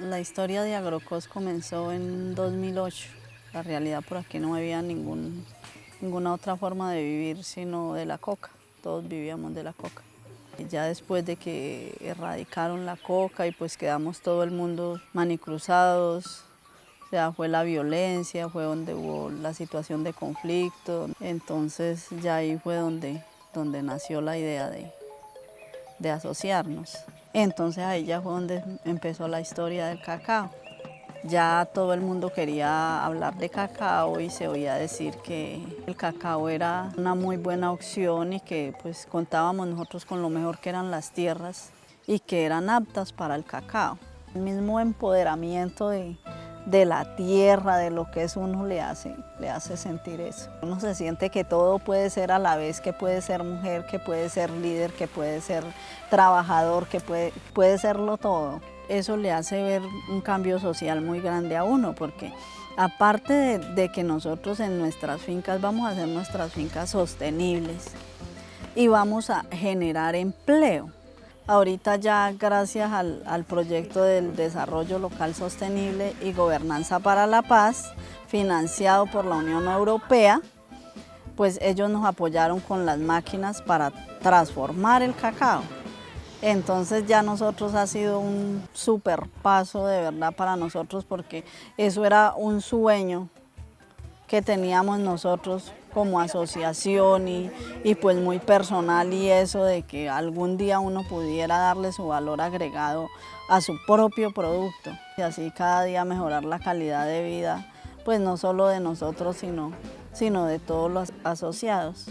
La historia de Agrocos comenzó en 2008. La realidad por aquí no había ningún, ninguna otra forma de vivir sino de la coca. Todos vivíamos de la coca. Ya después de que erradicaron la coca y pues quedamos todo el mundo manicruzados, ya fue la violencia, fue donde hubo la situación de conflicto. Entonces ya ahí fue donde, donde nació la idea de, de asociarnos. Entonces ahí ya fue donde empezó la historia del cacao. Ya todo el mundo quería hablar de cacao y se oía decir que el cacao era una muy buena opción y que pues contábamos nosotros con lo mejor que eran las tierras y que eran aptas para el cacao. El mismo empoderamiento de, de la tierra, de lo que es uno, le hace, le hace sentir eso. Uno se siente que todo puede ser a la vez, que puede ser mujer, que puede ser líder, que puede ser trabajador, que puede, puede serlo todo. Eso le hace ver un cambio social muy grande a uno, porque aparte de, de que nosotros en nuestras fincas vamos a hacer nuestras fincas sostenibles y vamos a generar empleo. Ahorita ya gracias al, proyecto del desarrollo local sostenible y gobernanza para la paz, financiado por la Unión Europea, pues ellos nos apoyaron con las máquinas para transformar el cacao. Entonces ya nosotros ha sido un super paso de verdad para nosotros porque eso era un sueño que teníamos nosotros como asociación y, y, pues muy personal y eso de que algún día uno pudiera darle su valor agregado a su propio producto y así cada día mejorar la calidad de vida, pues no solo de nosotros sino, sino de todos los asociados.